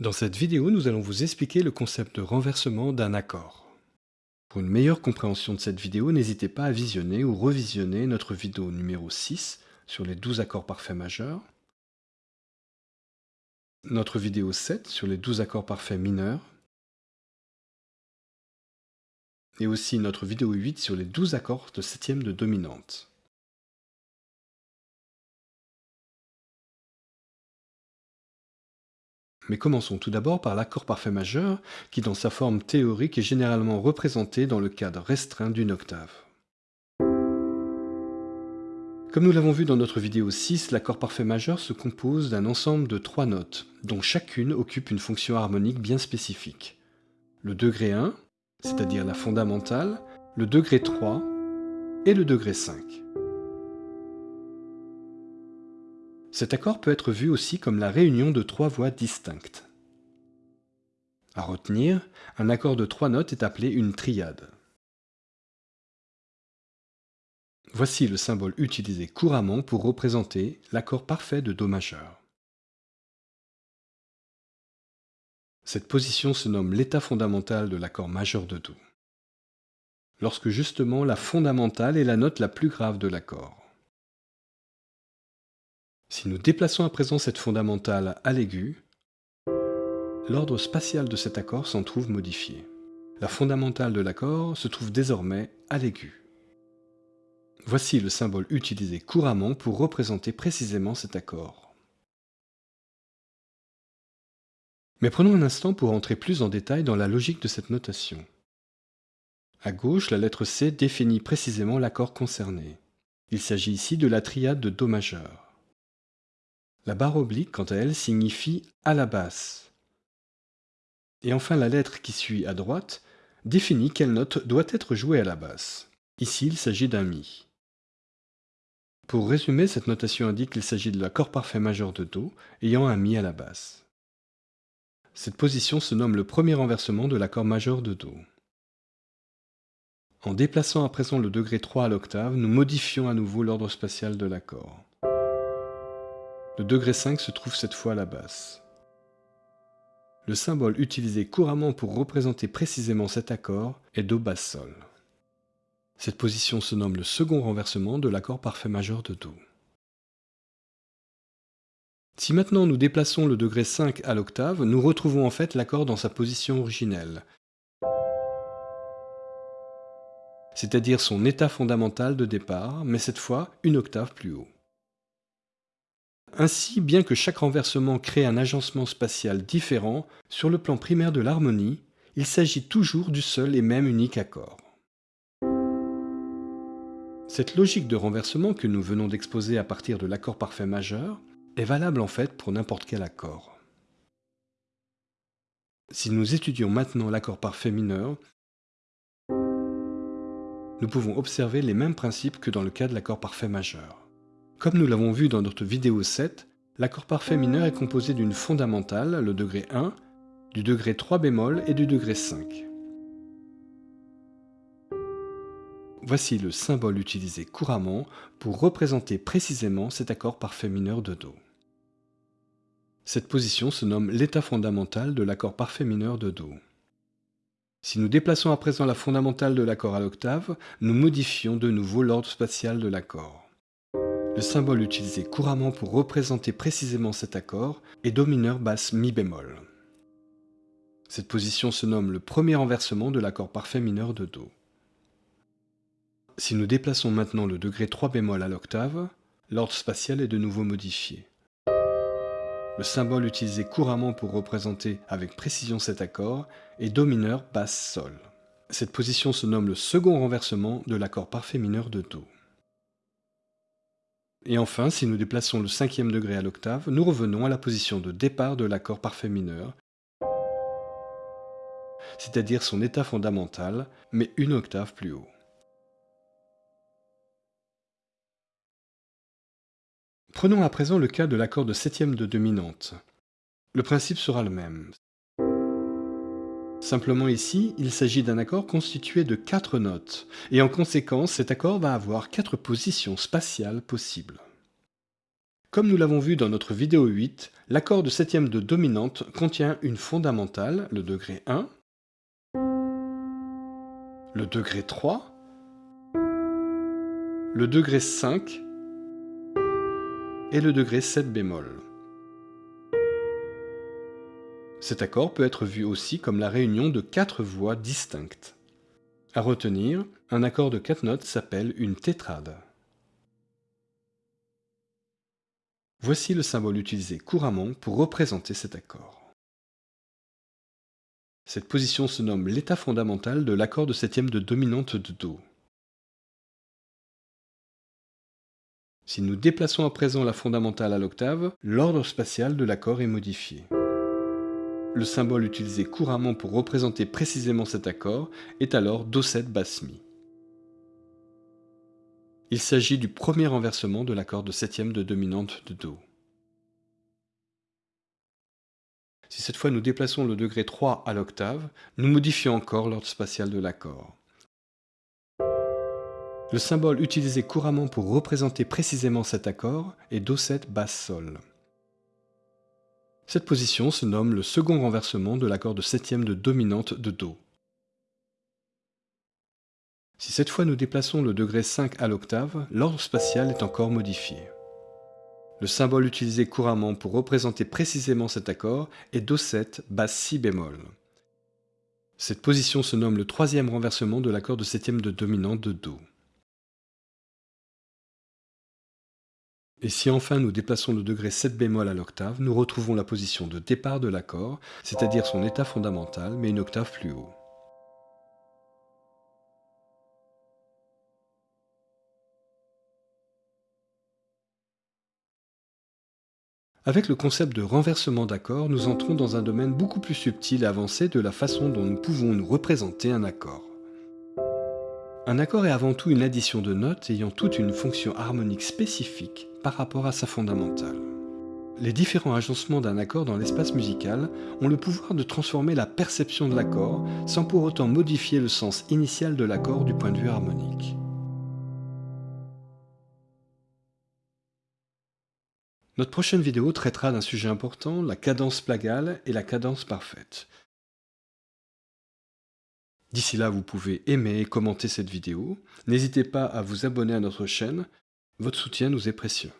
Dans cette vidéo, nous allons vous expliquer le concept de renversement d'un accord. Pour une meilleure compréhension de cette vidéo, n'hésitez pas à visionner ou revisionner notre vidéo numéro 6 sur les 12 accords parfaits majeurs, notre vidéo 7 sur les 12 accords parfaits mineurs, et aussi notre vidéo 8 sur les 12 accords de septième de dominante. Mais commençons tout d'abord par l'accord parfait majeur, qui dans sa forme théorique est généralement représenté dans le cadre restreint d'une octave. Comme nous l'avons vu dans notre vidéo 6, l'accord parfait majeur se compose d'un ensemble de trois notes, dont chacune occupe une fonction harmonique bien spécifique. Le degré 1, c'est-à-dire la fondamentale, le degré 3 et le degré 5. Cet accord peut être vu aussi comme la réunion de trois voix distinctes. À retenir, un accord de trois notes est appelé une triade. Voici le symbole utilisé couramment pour représenter l'accord parfait de Do majeur. Cette position se nomme l'état fondamental de l'accord majeur de Do, lorsque justement la fondamentale est la note la plus grave de l'accord. Si nous déplaçons à présent cette fondamentale à l'aigu, l'ordre spatial de cet accord s'en trouve modifié. La fondamentale de l'accord se trouve désormais à l'aigu. Voici le symbole utilisé couramment pour représenter précisément cet accord. Mais prenons un instant pour entrer plus en détail dans la logique de cette notation. À gauche, la lettre C définit précisément l'accord concerné. Il s'agit ici de la triade de Do majeur. La barre oblique, quant à elle, signifie à la basse. Et enfin, la lettre qui suit à droite définit quelle note doit être jouée à la basse. Ici, il s'agit d'un Mi. Pour résumer, cette notation indique qu'il s'agit de l'accord parfait majeur de Do ayant un Mi à la basse. Cette position se nomme le premier renversement de l'accord majeur de Do. En déplaçant à présent le degré 3 à l'octave, nous modifions à nouveau l'ordre spatial de l'accord. Le degré 5 se trouve cette fois à la basse. Le symbole utilisé couramment pour représenter précisément cet accord est Do basse Sol. Cette position se nomme le second renversement de l'accord parfait majeur de Do. Si maintenant nous déplaçons le degré 5 à l'octave, nous retrouvons en fait l'accord dans sa position originelle, c'est-à-dire son état fondamental de départ, mais cette fois une octave plus haut. Ainsi, bien que chaque renversement crée un agencement spatial différent, sur le plan primaire de l'harmonie, il s'agit toujours du seul et même unique accord. Cette logique de renversement que nous venons d'exposer à partir de l'accord parfait majeur est valable en fait pour n'importe quel accord. Si nous étudions maintenant l'accord parfait mineur, nous pouvons observer les mêmes principes que dans le cas de l'accord parfait majeur. Comme nous l'avons vu dans notre vidéo 7, l'accord parfait mineur est composé d'une fondamentale, le degré 1, du degré 3 bémol et du degré 5. Voici le symbole utilisé couramment pour représenter précisément cet accord parfait mineur de Do. Cette position se nomme l'état fondamental de l'accord parfait mineur de Do. Si nous déplaçons à présent la fondamentale de l'accord à l'octave, nous modifions de nouveau l'ordre spatial de l'accord. Le symbole utilisé couramment pour représenter précisément cet accord est Do mineur basse Mi bémol. Cette position se nomme le premier renversement de l'accord parfait mineur de Do. Si nous déplaçons maintenant le degré 3 bémol à l'octave, l'ordre spatial est de nouveau modifié. Le symbole utilisé couramment pour représenter avec précision cet accord est Do mineur basse Sol. Cette position se nomme le second renversement de l'accord parfait mineur de Do. Et enfin, si nous déplaçons le cinquième degré à l'octave, nous revenons à la position de départ de l'accord parfait mineur, c'est-à-dire son état fondamental, mais une octave plus haut. Prenons à présent le cas de l'accord de septième de dominante. Le principe sera le même. Simplement ici, il s'agit d'un accord constitué de quatre notes, et en conséquence, cet accord va avoir quatre positions spatiales possibles. Comme nous l'avons vu dans notre vidéo 8, l'accord de septième de dominante contient une fondamentale, le degré 1, le degré 3, le degré 5 et le degré 7 bémol. Cet accord peut être vu aussi comme la réunion de quatre voix distinctes. À retenir, un accord de quatre notes s'appelle une tétrade. Voici le symbole utilisé couramment pour représenter cet accord. Cette position se nomme l'état fondamental de l'accord de septième de dominante de Do. Si nous déplaçons à présent la fondamentale à l'octave, l'ordre spatial de l'accord est modifié. Le symbole utilisé couramment pour représenter précisément cet accord est alors Do7 basse Mi. Il s'agit du premier renversement de l'accord de septième de dominante de Do. Si cette fois nous déplaçons le degré 3 à l'octave, nous modifions encore l'ordre spatial de l'accord. Le symbole utilisé couramment pour représenter précisément cet accord est Do7 basse Sol. Cette position se nomme le second renversement de l'accord de septième de dominante de Do. Si cette fois nous déplaçons le degré 5 à l'octave, l'ordre spatial est encore modifié. Le symbole utilisé couramment pour représenter précisément cet accord est Do7 basse Si bémol. Cette position se nomme le troisième renversement de l'accord de septième de dominante de Do. Et si enfin nous déplaçons le degré 7 bémol à l'octave, nous retrouvons la position de départ de l'accord, c'est-à-dire son état fondamental, mais une octave plus haut. Avec le concept de renversement d'accord, nous entrons dans un domaine beaucoup plus subtil et avancé de la façon dont nous pouvons nous représenter un accord. Un accord est avant tout une addition de notes ayant toute une fonction harmonique spécifique par rapport à sa fondamentale. Les différents agencements d'un accord dans l'espace musical ont le pouvoir de transformer la perception de l'accord sans pour autant modifier le sens initial de l'accord du point de vue harmonique. Notre prochaine vidéo traitera d'un sujet important, la cadence plagale et la cadence parfaite. D'ici là, vous pouvez aimer et commenter cette vidéo. N'hésitez pas à vous abonner à notre chaîne. Votre soutien nous est précieux.